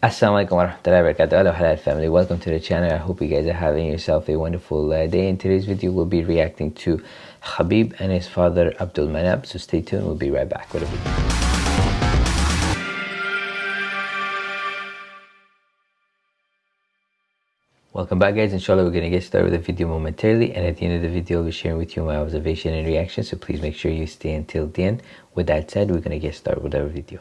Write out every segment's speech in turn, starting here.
Assalamualaikum warahmatullahi wabarakatuh Hello halal family. Welcome to the channel. I hope you guys are having yourself a wonderful uh, day. In today's video we'll be reacting to Khabib and his father Abdul Manap. So stay tuned. We'll be right back. With a video. Welcome back guys, inshallah we're going to get started with the video momentarily. And at the end of the video I'll be sharing with you my observation and reaction. So please make sure you stay until the end. With that said, we're going to get started with our video.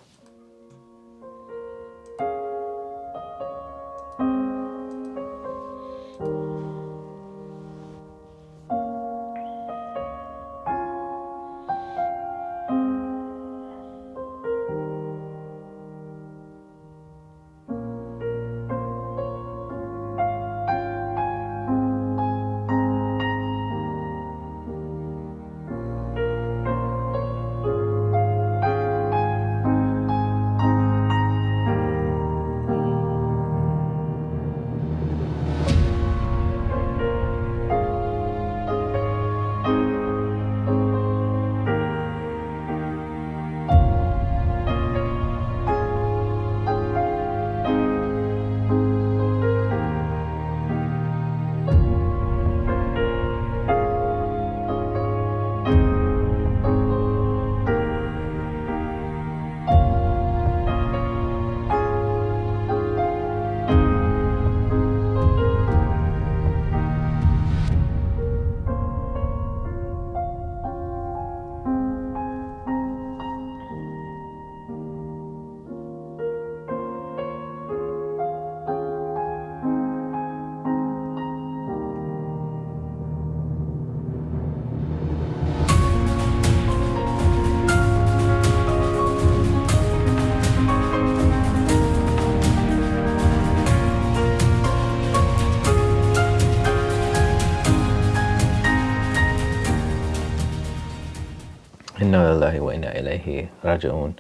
Inna lillahi wa inna ilayhi raji'un.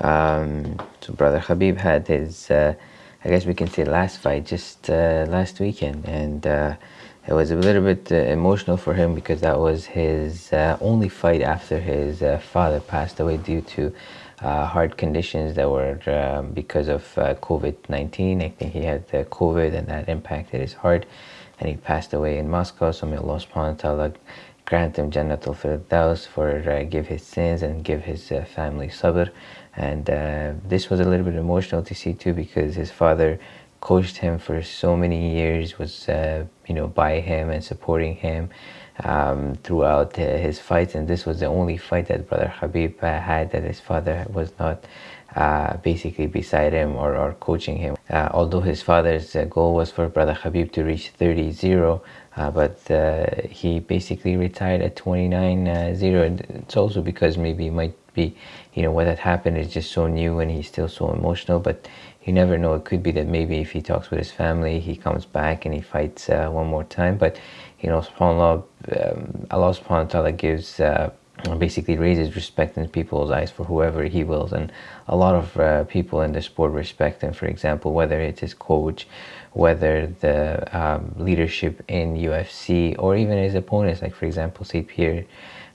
Um, so brother Khabib had his, uh, I guess we can say last fight just uh, last weekend and uh, it was a little bit uh, emotional for him because that was his uh, only fight after his uh, father passed away due to heart conditions that were um, because of COVID-19. I think he had COVID and that impacted his heart and he passed away in Moscow. So may Allah subhanahu wa ta'ala grant him Jannatul Firdaus for uh, give his sins and give his uh, family sabr. And uh, this was a little bit emotional to see too because his father coached him for so many years was uh, you know by him and supporting him um, throughout uh, his fights. And this was the only fight that brother Khabib uh, had that his father was not basically beside him or, or coaching him. Although his father's goal was for brother Khabib to reach 30-0 uh, but uh, he basically retired at 29 uh, 0 and it's also because maybe it might be you know what had happened is just so new and he's still so emotional but you never know. It could be that maybe if he talks with his family he comes back and he fights uh, one more time. But you know subhanallah um, Allah subhanahu wa ta'ala gives uh, basically raises respect in people's eyes for whoever he wills. And a lot of uh, people in the sport respect him. For example whether it's his coach whether the um, leadership in UFC or even his opponents like for example St. Pierre.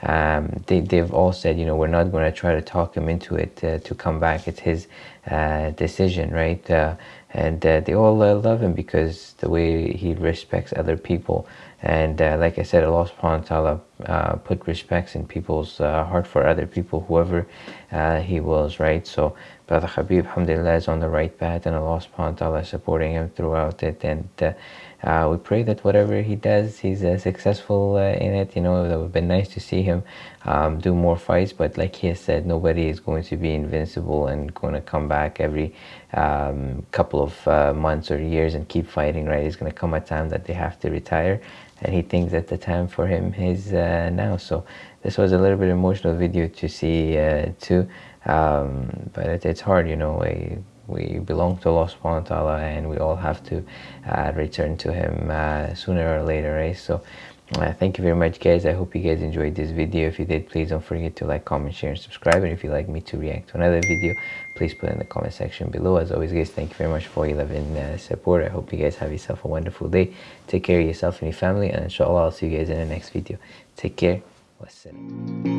Um, they, they've all said you know we're not going to try to talk him into it uh, to come back. It's his uh, decision right? Uh, and uh, they all uh, love him because the way he respects other people and uh, like I said Allah subhanahu wa ta'ala uh, put respects in people's uh, heart for other people whoever uh, he wills right? So brother Khabib alhamdulillah is on the right path and Allah subhanahu wa ta'ala is supporting him throughout it. And uh, we pray that whatever he does he's uh, successful in it. You know it would have been nice to see him um, do more fights. But like he has said nobody is going to be invincible and going to come back every um, couple of months or years and keep fighting right? It's going to come a time that they have to retire and he thinks that the time for him is uh, now. So this was a little bit emotional video to see uh, too. Um, but it, it's hard you know we, we belong to Allah subhanahu wa ta'ala and we all have to uh, return to him uh, sooner or later right so uh, thank you very much guys. I hope you guys enjoyed this video. If you did please don't forget to like comment share and subscribe. And if you'd like me to react to another video please put in the comment section below. As always guys thank you very much for your love and uh, support. I hope you guys have yourself a wonderful day. Take care of yourself and your family. And inshallah i'll see you guys in the next video. Take care. Wassalam